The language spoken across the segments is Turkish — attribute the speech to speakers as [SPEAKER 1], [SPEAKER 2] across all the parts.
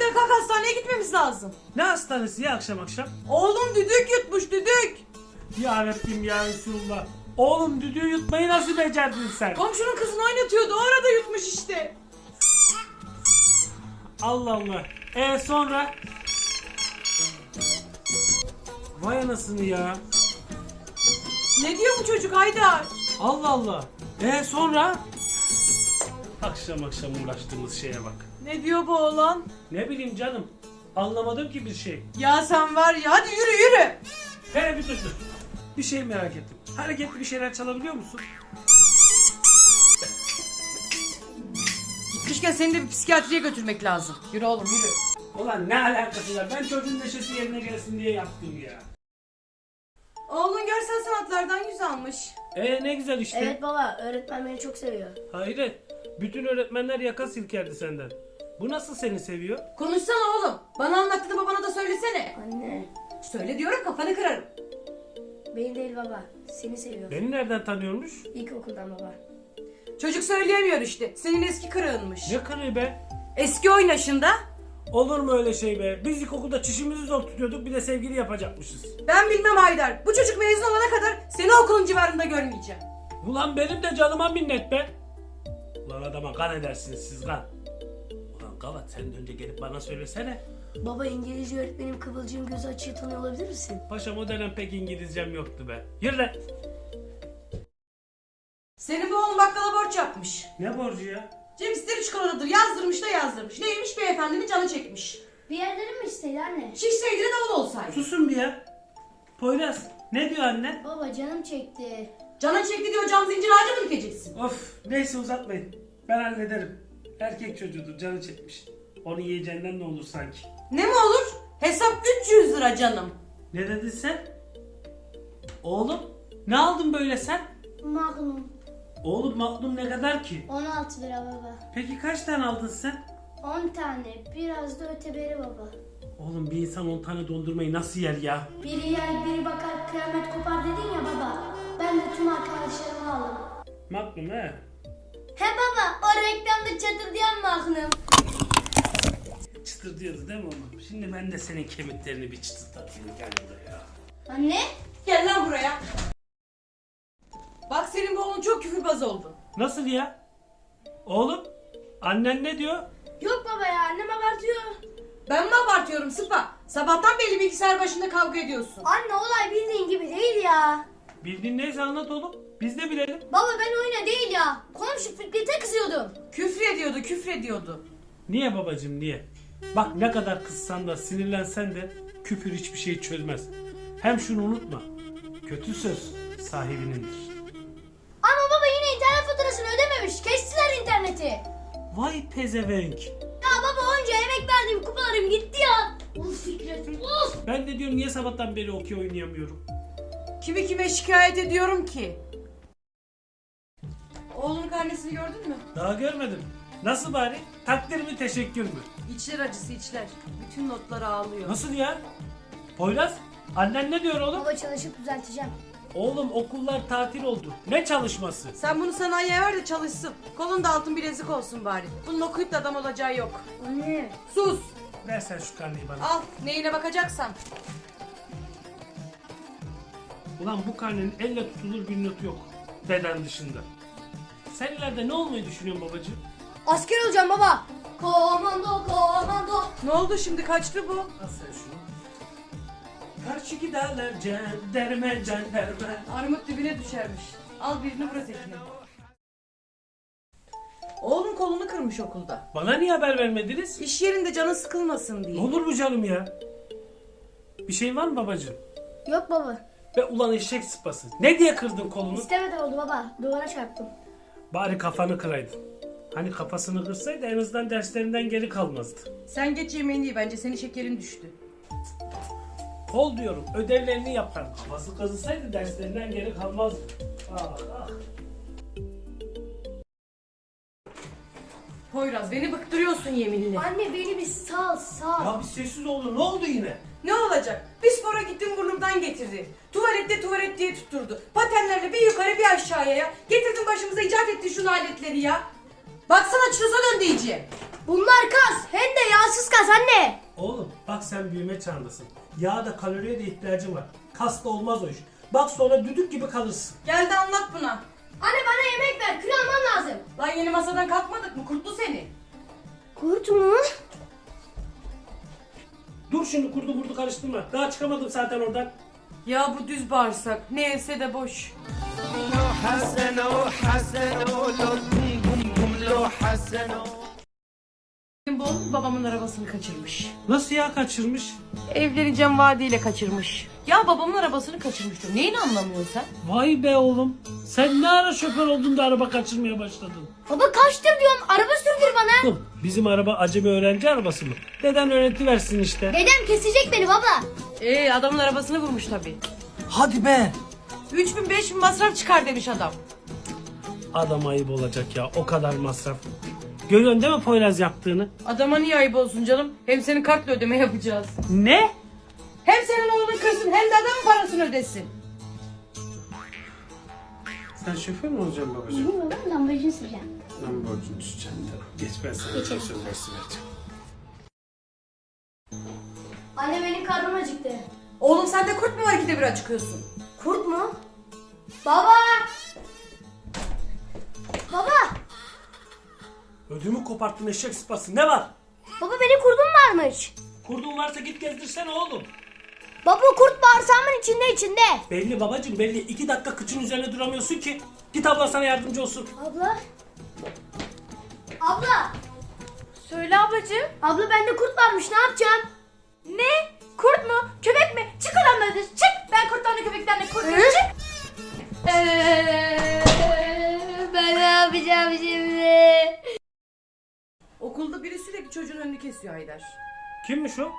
[SPEAKER 1] Haydar kalk hastaneye gitmemiz lazım.
[SPEAKER 2] Ne hastanesi ya akşam akşam?
[SPEAKER 1] Oğlum düdük yutmuş düdük.
[SPEAKER 2] Ya Rabbim ya Resulullah. Oğlum düdüğü yutmayı nasıl becerdin sen?
[SPEAKER 1] Komşunun kızını oynatıyordu o arada yutmuş işte.
[SPEAKER 2] Allah Allah. E sonra? Vay anasını ya.
[SPEAKER 1] Ne diyor bu çocuk Haydar?
[SPEAKER 2] Allah Allah. E sonra? Akşam akşam uğraştığımız şeye bak.
[SPEAKER 1] Ne diyor bu oğlan?
[SPEAKER 2] Ne bileyim canım. Anlamadım ki bir şey.
[SPEAKER 1] Ya sen var ya hadi yürü yürü.
[SPEAKER 2] Hele bir dur. Bir şey merak ettim. Hareketli bir şeyler çalabiliyor musun?
[SPEAKER 1] Gitmişken seni de bir psikiyatriye götürmek lazım. Yürü oğlum yürü.
[SPEAKER 2] Ulan ne alakası var? Ben çocuğun neşesi yerine gelsin diye yaptım ya.
[SPEAKER 1] Oğlun görsel sanatlardan yüz almış.
[SPEAKER 2] E ne güzel işte.
[SPEAKER 3] Evet baba öğretmen beni çok seviyor.
[SPEAKER 2] Hayret. Bütün öğretmenler yaka silkerdi senden. Bu nasıl seni seviyor?
[SPEAKER 1] Konuşsana oğlum. Bana anlattığını babana da söylesene.
[SPEAKER 3] Anne
[SPEAKER 1] Söyle diyorum kafanı kırarım.
[SPEAKER 3] beni değil baba seni seviyor.
[SPEAKER 2] Beni nereden tanıyormuş?
[SPEAKER 3] İlkokuldan baba.
[SPEAKER 1] Çocuk söyleyemiyor işte. Senin eski kırığınmış.
[SPEAKER 2] Ne kırığı be?
[SPEAKER 1] Eski oynaşında
[SPEAKER 2] Olur mu öyle şey be? Biz ilkokulda çişimizi zor tutuyorduk bir de sevgili yapacakmışız.
[SPEAKER 1] ben bilmem Haydar. Bu çocuk mezun olana kadar seni okulun civarında görmeyeceğim.
[SPEAKER 2] Ulan benim de canıma minnet be. Ulan adama kan edersiniz siz kan. Gavat sen de önce gelip bana söylesene.
[SPEAKER 3] Baba İngilizce öğretmenim Kıvılcım gözü açığı tanıyor olabilir misin?
[SPEAKER 2] Paşam o dönem pek İngilizcem yoktu be. Yürü lan.
[SPEAKER 1] Senin bu oğlun bakkala borç yapmış.
[SPEAKER 2] Ne borcu ya?
[SPEAKER 1] Cem isteri çikolatadır yazdırmış da yazdırmış. Neymiş beyefendinin canı çekmiş.
[SPEAKER 3] Bir yerlerin mi istedi anne?
[SPEAKER 1] Şişseydi de davul olsaydı.
[SPEAKER 2] Susun bir ya. Poyraz ne diyor anne?
[SPEAKER 3] Baba canım çekti.
[SPEAKER 1] Canın çekti diyor cam zincir ağacı mı dikeceksin?
[SPEAKER 2] Of neyse uzatmayın. Ben hallederim. Erkek çocuğudur canı çekmiş. Onu yiyeceğinden ne olur sanki.
[SPEAKER 1] Ne mi olur? Hesap 300 lira canım.
[SPEAKER 2] Ne dedin sen? Oğlum ne aldın böyle sen?
[SPEAKER 3] Magnum.
[SPEAKER 2] Oğlum maklum ne kadar ki?
[SPEAKER 3] 16 lira baba.
[SPEAKER 2] Peki kaç tane aldın sen?
[SPEAKER 3] 10 tane biraz da öteberi baba.
[SPEAKER 2] Oğlum bir insan 10 tane dondurmayı nasıl yer ya?
[SPEAKER 3] Biri yer biri bakar kıyamet kopar dedin ya baba. Ben de tüm arkadaşlarımı aldım.
[SPEAKER 2] Maklum he.
[SPEAKER 3] He baba o reklamda çatır diyen Magnum.
[SPEAKER 2] Çıtır diyordu değil mi oğlum? Şimdi ben de senin kemiklerini bir çıtırtatayım gel buraya.
[SPEAKER 3] Anne?
[SPEAKER 1] Gel lan buraya. Bak senin bu oğlun çok küfürbaz oldu.
[SPEAKER 2] Nasıl ya? Oğlum annen ne diyor?
[SPEAKER 3] Yok baba ya annem abartıyor.
[SPEAKER 1] Ben mi abartıyorum Sıpa? Sabahtan beri bilgisayar başında kavga ediyorsun.
[SPEAKER 3] Anne olay bildiğin gibi değil ya.
[SPEAKER 2] Bildiğin neyse anlat oğlum. Biz de bilelim.
[SPEAKER 3] Baba ben oyuna değil ya. Komşu Fikret'e kızıyordum.
[SPEAKER 1] Küfrediyordu, küfrediyordu.
[SPEAKER 2] Niye babacım niye? Bak ne kadar kızsan da sinirlensen de küfür hiçbir şey çözmez. Hem şunu unutma. Kötü söz sahibinindir.
[SPEAKER 3] Ama baba yine internet faturasını ödememiş. Kestiler interneti.
[SPEAKER 2] Vay pezevenk.
[SPEAKER 3] Ya baba onca emek verdiğim kupalarım gitti ya. Uf Fikret uf.
[SPEAKER 2] Ben de diyorum niye sabahtan beri okey oynayamıyorum.
[SPEAKER 1] Kimi kime şikayet ediyorum ki? Oğlunun karnesini gördün mü?
[SPEAKER 2] Daha görmedim. Nasıl bari? Takdir mi teşekkür mü?
[SPEAKER 1] İçler acısı içler. Bütün notları ağlıyor.
[SPEAKER 2] Nasıl ya? Poyraz annen ne diyor oğlum?
[SPEAKER 3] Baba çalışıp düzelteceğim.
[SPEAKER 2] Oğlum okullar tatil oldu. Ne çalışması?
[SPEAKER 1] Sen bunu sanayiye ver de çalışsın. Kolunda altın bilezik olsun bari. Bunun okuyup da adam olacağı yok.
[SPEAKER 3] Anne.
[SPEAKER 1] Sus.
[SPEAKER 2] Ver sen şu karneyi bana.
[SPEAKER 1] Al neyine bakacaksan.
[SPEAKER 2] Ulan bu karnenin elle tutulur bir notu yok. Beden dışında. Sen ileride ne olmayı düşünüyorsun babacığım?
[SPEAKER 3] Asker olacağım baba. Komando komando.
[SPEAKER 1] Ne oldu şimdi kaçtı bu?
[SPEAKER 2] Sen şunu. Karşı giderler cenderme cenderme.
[SPEAKER 1] Armut dibine düşermiş. Al birini bırak ekini. Oğlum kolunu kırmış okulda.
[SPEAKER 2] Bana niye haber vermediniz?
[SPEAKER 1] İş yerinde canın sıkılmasın
[SPEAKER 2] Ne
[SPEAKER 1] diye.
[SPEAKER 2] olur mu canım ya? Bir şey var mı babacığım?
[SPEAKER 3] Yok baba.
[SPEAKER 2] Ve ulan eşek sıpası. Ne diye kırdın kolunu?
[SPEAKER 3] İstemeden oldu baba. Duvara çarptım.
[SPEAKER 2] Bari kafanı kıraydın. Hani kafasını kırsaydı en azından derslerinden geri kalmazdı.
[SPEAKER 1] Sen geç yemeğini ye bence senin şekerin düştü.
[SPEAKER 2] Kol diyorum ödevlerini yapar. Kafası kazısaydı derslerinden geri kalmazdı. Ah ah.
[SPEAKER 1] Poyraz beni bıktırıyorsun yeminle.
[SPEAKER 3] Anne beni bir sal sal.
[SPEAKER 2] Ya bir sessiz olun ne oldu yine?
[SPEAKER 1] Ne olacak? Bir spora gittim burnumdan getirdi. Tuvalette tuvalet diye tutturdu. Patenlerle bir yukarı bir aşağıya ya. Getirdin başımıza icat ettin şu aletleri ya. Baksana çıkasa döndü iyice.
[SPEAKER 3] Bunlar kas. Hem de yağsız kas anne.
[SPEAKER 2] Oğlum bak sen büyüme çağındasın. Yağ da kaloriye de ihtiyacın var. Kas da olmaz o iş. Bak sonra düdük gibi kalırsın.
[SPEAKER 1] Gel de anlat buna.
[SPEAKER 3] Anne bana yemek ver. Kilo almam lazım.
[SPEAKER 1] Lan yeni masadan kalkmadık mı? Kurtlu seni.
[SPEAKER 3] Kurt mu?
[SPEAKER 2] Dur şimdi kurdu kurdu karıştırma. Daha çıkamadım zaten oradan.
[SPEAKER 1] Ya bu düz bağırsak. Ne else de boş.
[SPEAKER 4] حسنوا حسنوا لو بوم بوم بوم لو حسنوا
[SPEAKER 1] Babamın arabasını kaçırmış.
[SPEAKER 2] Nasıl ya kaçırmış?
[SPEAKER 1] Evleneceğim vaadiyle kaçırmış. Ya babamın arabasını kaçırmıştır. Neyini anlamıyorsun sen?
[SPEAKER 2] Vay be oğlum. Sen ne ara şoför oldun da araba kaçırmaya başladın?
[SPEAKER 3] Baba kaçtır diyorum. Araba sürdür bana.
[SPEAKER 2] Oğlum bizim araba acemi öğrenci arabası mı? Deden öğretiversin işte.
[SPEAKER 3] Dedem kesecek beni baba.
[SPEAKER 1] Ee adamın arabasını vurmuş tabii.
[SPEAKER 2] Hadi be.
[SPEAKER 1] 3000 5000 masraf çıkar demiş adam.
[SPEAKER 2] Adam ayıp olacak ya o kadar masraf. Görüyorsun değil mi Poyraz yaptığını?
[SPEAKER 1] Adama niye ayıp olsun canım? Hem senin kartla ödeme yapacağız.
[SPEAKER 2] Ne?
[SPEAKER 1] Hem senin oğlun kırsın hem de adamın parasını ödesin.
[SPEAKER 2] Sen şoför mü olacaksın babacığım?
[SPEAKER 3] Bilmiyorum Lamborghini süreceğim.
[SPEAKER 2] Lan borcunu düşeceksin de. Geç ben sana bir söz versi vereceğim.
[SPEAKER 3] Anne benim karnım acıktı.
[SPEAKER 1] Oğlum sende kurt mu var ikide bir acıkıyorsun?
[SPEAKER 3] Kurt mu? Baba! Baba!
[SPEAKER 2] Ödümü koparttın eşek sıpası ne var?
[SPEAKER 3] Baba benim kurdum varmış.
[SPEAKER 2] Kurdun varsa git gezdirsene oğlum.
[SPEAKER 3] Baba kurt bağırsağımın içinde içinde.
[SPEAKER 2] Belli babacığım belli. iki dakika kıçın üzerine duramıyorsun ki. Git abla sana yardımcı olsun.
[SPEAKER 3] Abla. Abla.
[SPEAKER 1] Söyle ablacığım.
[SPEAKER 3] Abla bende kurt varmış ne yapacağım?
[SPEAKER 1] Ne? Kurt mu? Köpek mi? Çık oradan böyle çık. Ben kurttan da köpekten de korkuyorum. Çık.
[SPEAKER 3] Ee, ben ne yapacağım şimdi?
[SPEAKER 1] Okulda biri sürekli çocuğun önünü kesiyor Haydar.
[SPEAKER 2] Kimmiş o?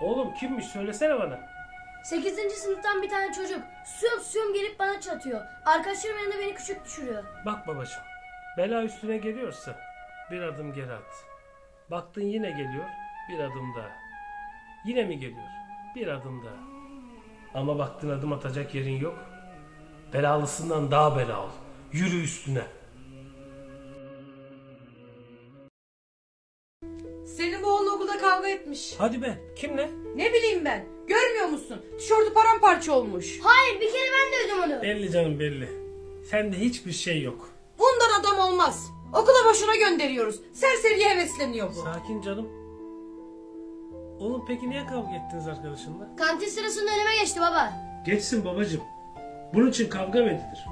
[SPEAKER 2] Oğlum kimmiş söylesene bana.
[SPEAKER 3] 8. sınıftan bir tane çocuk. Suyum suyum gelip bana çatıyor. Arkadaşlarım yanında beni küçük düşürüyor.
[SPEAKER 2] Bak babacığım. Bela üstüne geliyorsa bir adım geri at. Baktın yine geliyor bir adım daha. Yine mi geliyor? Bir adım daha. Ama baktın adım atacak yerin yok. Belalısından daha bela ol. Yürü üstüne. Hadi be kimle?
[SPEAKER 1] Ne bileyim ben. Görmüyor musun? Tişörtü paramparça olmuş.
[SPEAKER 3] Hayır bir kere ben de ödüm onu.
[SPEAKER 2] Belli canım belli. Sende hiçbir şey yok.
[SPEAKER 1] Bundan adam olmaz. Okula boşuna gönderiyoruz. Serseriye hevesleniyor bu.
[SPEAKER 2] Sakin canım. Oğlum peki niye kavga ettiniz arkadaşınla?
[SPEAKER 3] Kantin sırasında önüme geçti baba.
[SPEAKER 2] Geçsin babacığım. Bunun için kavga mı edilir?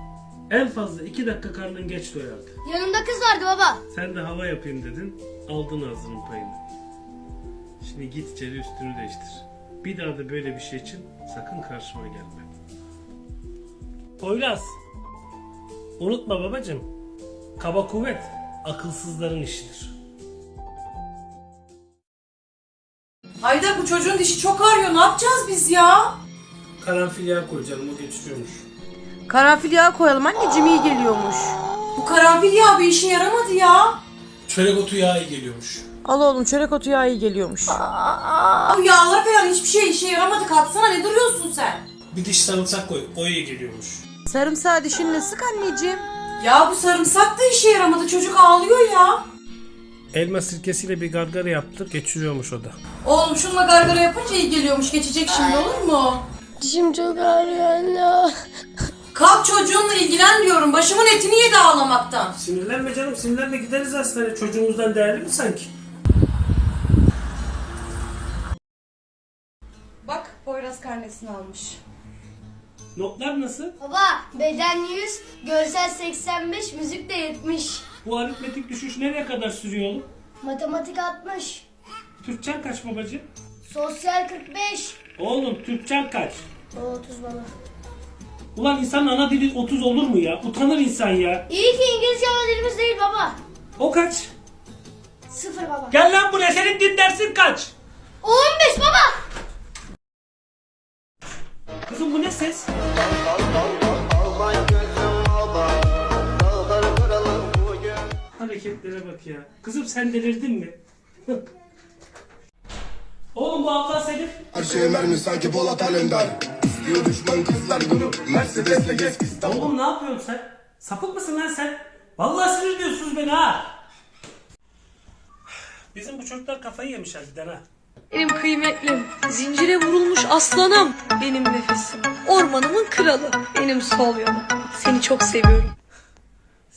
[SPEAKER 2] En fazla iki dakika karnın geç doyardı.
[SPEAKER 3] Yanımda kız vardı baba.
[SPEAKER 2] Sen de hava yapayım dedin. Aldın ağzının payını. Şimdi git içeri üstünü değiştir. Bir daha da böyle bir şey için sakın karşıma gelme. Poyraz. Unutma babacığım. Kaba kuvvet akılsızların işidir.
[SPEAKER 1] Haydar bu çocuğun dişi çok ağrıyor. Ne yapacağız biz ya?
[SPEAKER 2] Karanfil yağı koy canım o geçiriyormuş.
[SPEAKER 1] Karanfil yağı koyalım anneciğim iyi geliyormuş. Bu karanfil yağı bir işe yaramadı ya.
[SPEAKER 2] Çörek otu yağı iyi geliyormuş.
[SPEAKER 1] Al oğlum çörek otu yağı iyi geliyormuş. Bu yağlar falan hiçbir şey işe yaramadı. Kalksana ne duruyorsun sen?
[SPEAKER 2] Bir diş sarımsak koy o iyi geliyormuş.
[SPEAKER 1] Sarımsağı dişinle sık anneciğim. Ya bu sarımsak da işe yaramadı. Çocuk ağlıyor ya.
[SPEAKER 2] Elma sirkesiyle bir gargara yaptık geçiriyormuş o da.
[SPEAKER 1] Oğlum şununla gargara yapınca iyi geliyormuş. Geçecek şimdi olur mu?
[SPEAKER 3] Dişim çok ağrıyor anne.
[SPEAKER 1] Kalk çocuğunla ilgilen diyorum. Başımın etini yedi ağlamaktan.
[SPEAKER 2] Sinirlenme canım sinirlenme gideriz hastaneye çocuğumuzdan değerli mi sanki?
[SPEAKER 1] Poyraz karnesini almış.
[SPEAKER 2] Notlar nasıl?
[SPEAKER 3] Baba beden 100, görsel 85, müzik de 70.
[SPEAKER 2] Bu aritmetik düşüş nereye kadar sürüyor oğlum?
[SPEAKER 3] Matematik 60,
[SPEAKER 2] Türkçen kaç babacığım?
[SPEAKER 3] sosyal 45.
[SPEAKER 2] Oğlum Türkçen kaç?
[SPEAKER 3] O 30 baba.
[SPEAKER 2] Ulan insanın ana dili 30 olur mu ya? Utanır insan ya.
[SPEAKER 3] İyi ki İngilizce ana dilimiz değil baba.
[SPEAKER 2] O kaç?
[SPEAKER 3] Sıfır baba.
[SPEAKER 2] Gel lan buraya senin din dersin kaç?
[SPEAKER 3] O 15 baba.
[SPEAKER 2] Hareketlere bak ya. Kızım sen delirdin mi? Oğlum bu abla senin.
[SPEAKER 5] Her şeye mermi sanki Polat Alemdar İstiyor düşman kızlar bunu Mercedes'le gez İstanbul
[SPEAKER 2] Oğlum ne yapıyorsun sen? Sapık mısın lan sen? Vallahi sinir diyorsunuz beni ha. Bizim bu çocuklar kafayı yemiş harbiden ha.
[SPEAKER 1] Benim kıymetlim, zincire vurulmuş aslanım, benim nefesim, ormanımın kralı, benim sol yanım. Seni çok seviyorum.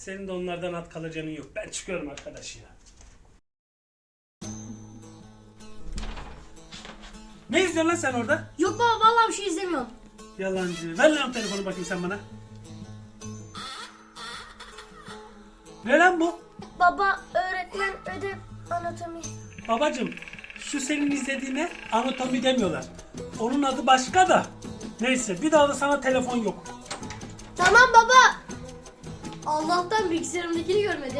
[SPEAKER 2] Senin de onlardan at kalacağın yok. Ben çıkıyorum arkadaş ya. Ne izliyorsun lan sen orada?
[SPEAKER 3] Yok baba vallahi bir şey izlemiyorum.
[SPEAKER 2] Yalancı. Ver lan telefonu bakayım sen bana. Ne lan bu?
[SPEAKER 3] Baba öğretmen ödev anatomi.
[SPEAKER 2] Babacım şu senin izlediğine anatomi demiyorlar. Onun adı başka da. Neyse bir daha da sana telefon yok.
[SPEAKER 3] Tamam baba. Allah'tan bilgisayarımdakini görmedi.